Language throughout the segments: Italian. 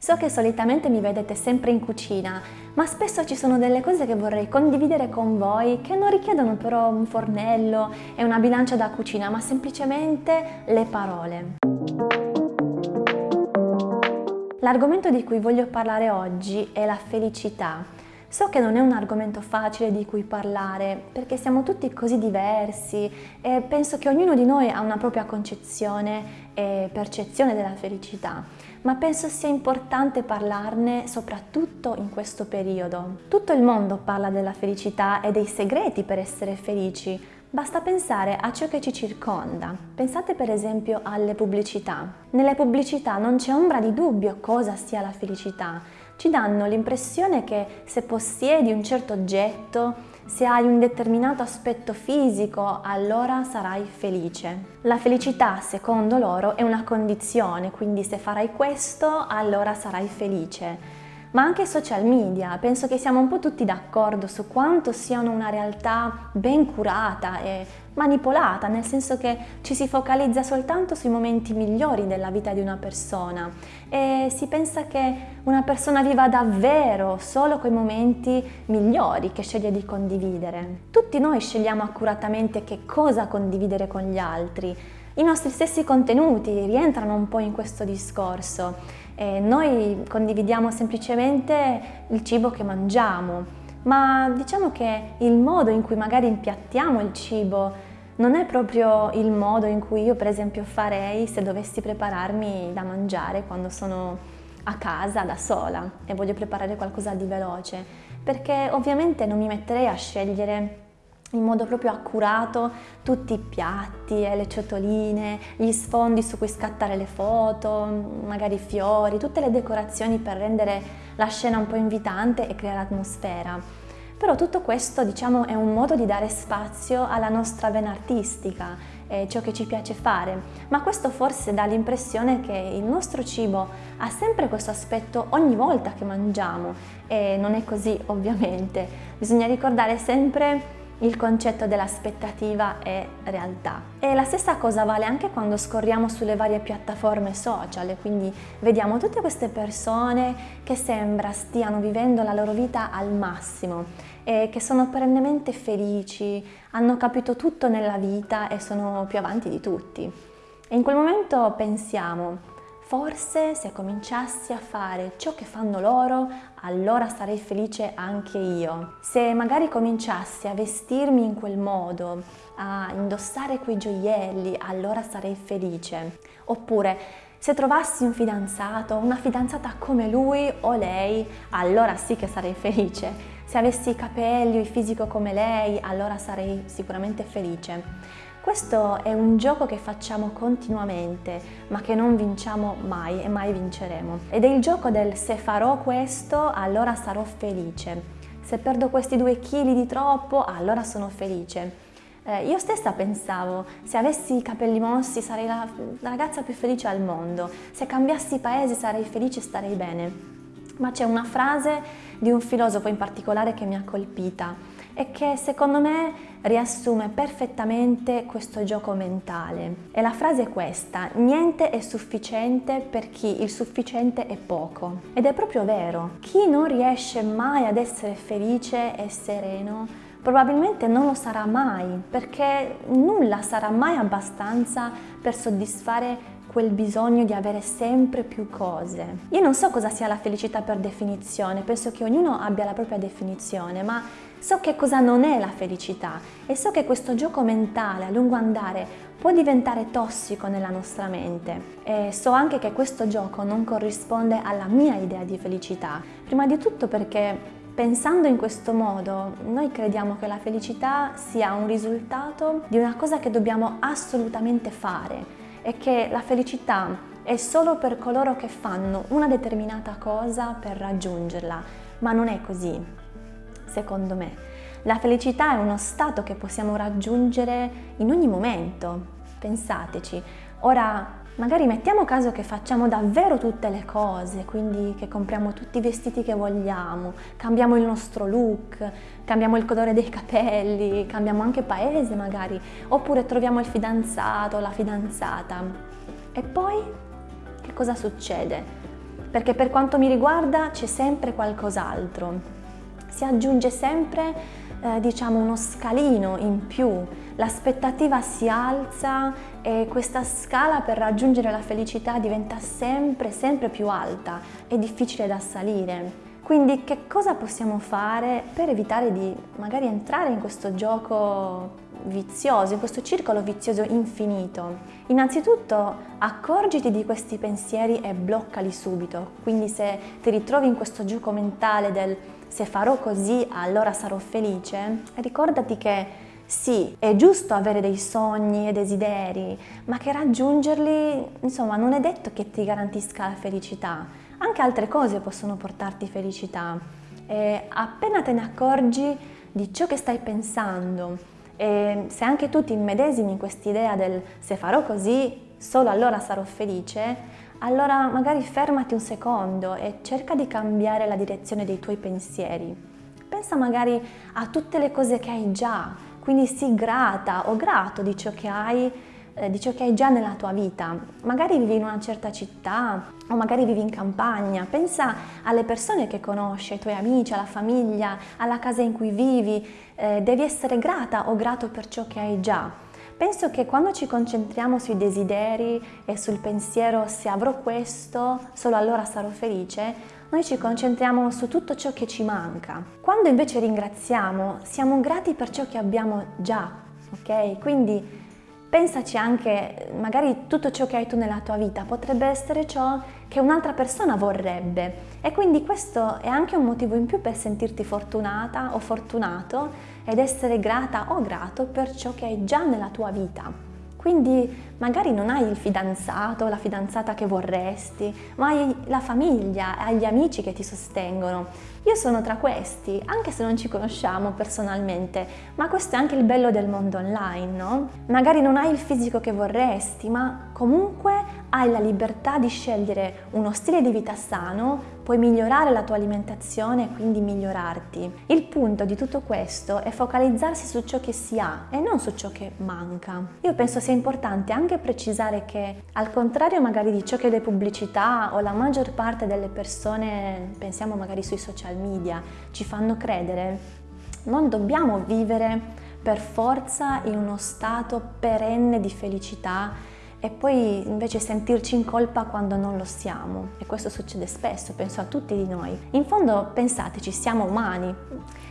So che solitamente mi vedete sempre in cucina, ma spesso ci sono delle cose che vorrei condividere con voi che non richiedono però un fornello e una bilancia da cucina, ma semplicemente le parole. L'argomento di cui voglio parlare oggi è la felicità. So che non è un argomento facile di cui parlare perché siamo tutti così diversi e penso che ognuno di noi ha una propria concezione e percezione della felicità, ma penso sia importante parlarne soprattutto in questo periodo. Tutto il mondo parla della felicità e dei segreti per essere felici, Basta pensare a ciò che ci circonda. Pensate per esempio alle pubblicità. Nelle pubblicità non c'è ombra di dubbio cosa sia la felicità. Ci danno l'impressione che se possiedi un certo oggetto, se hai un determinato aspetto fisico, allora sarai felice. La felicità, secondo loro, è una condizione, quindi se farai questo, allora sarai felice ma anche social media. Penso che siamo un po' tutti d'accordo su quanto siano una realtà ben curata e manipolata, nel senso che ci si focalizza soltanto sui momenti migliori della vita di una persona e si pensa che una persona viva davvero solo quei momenti migliori che sceglie di condividere. Tutti noi scegliamo accuratamente che cosa condividere con gli altri. I nostri stessi contenuti rientrano un po' in questo discorso e noi condividiamo semplicemente il cibo che mangiamo, ma diciamo che il modo in cui magari impiattiamo il cibo non è proprio il modo in cui io per esempio farei se dovessi prepararmi da mangiare quando sono a casa da sola e voglio preparare qualcosa di veloce, perché ovviamente non mi metterei a scegliere in modo proprio accurato tutti i piatti e le ciotoline, gli sfondi su cui scattare le foto, magari i fiori, tutte le decorazioni per rendere la scena un po' invitante e creare atmosfera. Però tutto questo diciamo è un modo di dare spazio alla nostra vena artistica, ciò che ci piace fare, ma questo forse dà l'impressione che il nostro cibo ha sempre questo aspetto ogni volta che mangiamo e non è così ovviamente. Bisogna ricordare sempre il concetto dell'aspettativa è realtà. E la stessa cosa vale anche quando scorriamo sulle varie piattaforme social, quindi vediamo tutte queste persone che sembra stiano vivendo la loro vita al massimo e che sono perennemente felici, hanno capito tutto nella vita e sono più avanti di tutti. E in quel momento pensiamo, Forse se cominciassi a fare ciò che fanno loro, allora sarei felice anche io. Se magari cominciassi a vestirmi in quel modo, a indossare quei gioielli, allora sarei felice. Oppure se trovassi un fidanzato, una fidanzata come lui o lei, allora sì che sarei felice. Se avessi i capelli o il fisico come lei, allora sarei sicuramente felice. Questo è un gioco che facciamo continuamente, ma che non vinciamo mai e mai vinceremo. Ed è il gioco del se farò questo, allora sarò felice. Se perdo questi due chili di troppo, allora sono felice. Eh, io stessa pensavo, se avessi i capelli mossi sarei la, la ragazza più felice al mondo, se cambiassi paese sarei felice e starei bene. Ma c'è una frase di un filosofo in particolare che mi ha colpita e che secondo me riassume perfettamente questo gioco mentale. E la frase è questa, niente è sufficiente per chi il sufficiente è poco. Ed è proprio vero, chi non riesce mai ad essere felice e sereno probabilmente non lo sarà mai, perché nulla sarà mai abbastanza per soddisfare quel bisogno di avere sempre più cose. Io non so cosa sia la felicità per definizione, penso che ognuno abbia la propria definizione, ma so che cosa non è la felicità e so che questo gioco mentale a lungo andare può diventare tossico nella nostra mente. E so anche che questo gioco non corrisponde alla mia idea di felicità, prima di tutto perché pensando in questo modo noi crediamo che la felicità sia un risultato di una cosa che dobbiamo assolutamente fare è che la felicità è solo per coloro che fanno una determinata cosa per raggiungerla, ma non è così, secondo me. La felicità è uno stato che possiamo raggiungere in ogni momento, pensateci. Ora, magari mettiamo caso che facciamo davvero tutte le cose, quindi che compriamo tutti i vestiti che vogliamo, cambiamo il nostro look, cambiamo il colore dei capelli, cambiamo anche paese magari, oppure troviamo il fidanzato, la fidanzata. E poi che cosa succede? perché per quanto mi riguarda c'è sempre qualcos'altro. Si aggiunge sempre, eh, diciamo, uno scalino in più, l'aspettativa si alza e questa scala per raggiungere la felicità diventa sempre, sempre più alta e difficile da salire. Quindi che cosa possiamo fare per evitare di magari entrare in questo gioco vizioso, in questo circolo vizioso infinito? Innanzitutto accorgiti di questi pensieri e bloccali subito, quindi se ti ritrovi in questo gioco mentale del se farò così allora sarò felice, ricordati che sì, è giusto avere dei sogni e desideri, ma che raggiungerli, insomma, non è detto che ti garantisca la felicità. Anche altre cose possono portarti felicità. E appena te ne accorgi di ciò che stai pensando e se anche tu ti immedesimi in quest'idea del se farò così, solo allora sarò felice, allora magari fermati un secondo e cerca di cambiare la direzione dei tuoi pensieri. Pensa magari a tutte le cose che hai già, quindi sii grata o grato di ciò che hai eh, di ciò che hai già nella tua vita. Magari vivi in una certa città o magari vivi in campagna, pensa alle persone che conosci, ai tuoi amici, alla famiglia, alla casa in cui vivi, eh, devi essere grata o grato per ciò che hai già. Penso che quando ci concentriamo sui desideri e sul pensiero se avrò questo, solo allora sarò felice, noi ci concentriamo su tutto ciò che ci manca. Quando invece ringraziamo, siamo grati per ciò che abbiamo già, ok? Quindi Pensaci anche, magari tutto ciò che hai tu nella tua vita potrebbe essere ciò che un'altra persona vorrebbe e quindi questo è anche un motivo in più per sentirti fortunata o fortunato ed essere grata o grato per ciò che hai già nella tua vita. Quindi magari non hai il fidanzato la fidanzata che vorresti, ma hai la famiglia, hai gli amici che ti sostengono. Io sono tra questi, anche se non ci conosciamo personalmente, ma questo è anche il bello del mondo online, no? Magari non hai il fisico che vorresti, ma comunque hai la libertà di scegliere uno stile di vita sano, puoi migliorare la tua alimentazione e quindi migliorarti. Il punto di tutto questo è focalizzarsi su ciò che si ha e non su ciò che manca. Io penso sia importante anche precisare che al contrario magari di ciò che le pubblicità o la maggior parte delle persone, pensiamo magari sui social media, ci fanno credere, non dobbiamo vivere per forza in uno stato perenne di felicità e poi invece sentirci in colpa quando non lo siamo. E questo succede spesso, penso a tutti di noi. In fondo pensateci, siamo umani.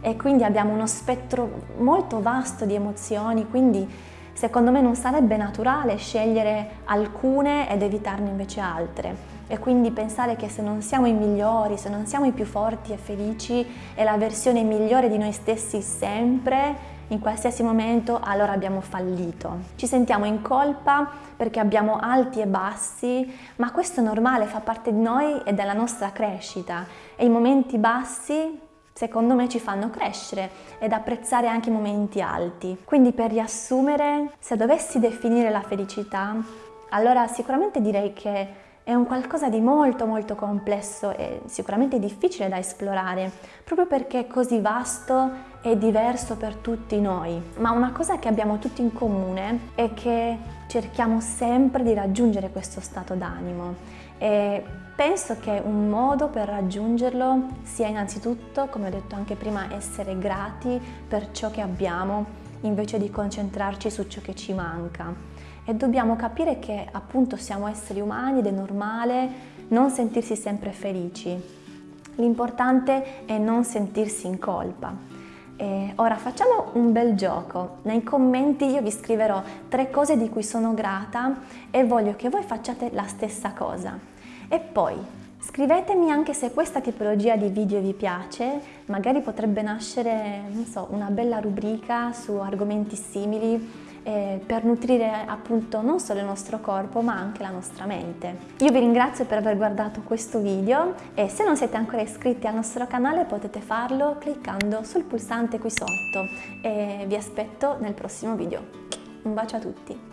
E quindi abbiamo uno spettro molto vasto di emozioni, quindi secondo me non sarebbe naturale scegliere alcune ed evitarne invece altre. E quindi pensare che se non siamo i migliori, se non siamo i più forti e felici è la versione migliore di noi stessi sempre in qualsiasi momento allora abbiamo fallito. Ci sentiamo in colpa perché abbiamo alti e bassi, ma questo è normale, fa parte di noi e della nostra crescita e i momenti bassi secondo me ci fanno crescere ed apprezzare anche i momenti alti. Quindi per riassumere, se dovessi definire la felicità, allora sicuramente direi che è un qualcosa di molto molto complesso e sicuramente difficile da esplorare, proprio perché è così vasto e diverso per tutti noi. Ma una cosa che abbiamo tutti in comune è che cerchiamo sempre di raggiungere questo stato d'animo e penso che un modo per raggiungerlo sia innanzitutto, come ho detto anche prima, essere grati per ciò che abbiamo invece di concentrarci su ciò che ci manca e dobbiamo capire che appunto siamo esseri umani ed è normale non sentirsi sempre felici. L'importante è non sentirsi in colpa. E ora facciamo un bel gioco. Nei commenti io vi scriverò tre cose di cui sono grata e voglio che voi facciate la stessa cosa. E poi scrivetemi anche se questa tipologia di video vi piace, magari potrebbe nascere, non so, una bella rubrica su argomenti simili eh, per nutrire appunto non solo il nostro corpo ma anche la nostra mente. Io vi ringrazio per aver guardato questo video e se non siete ancora iscritti al nostro canale potete farlo cliccando sul pulsante qui sotto e vi aspetto nel prossimo video. Un bacio a tutti!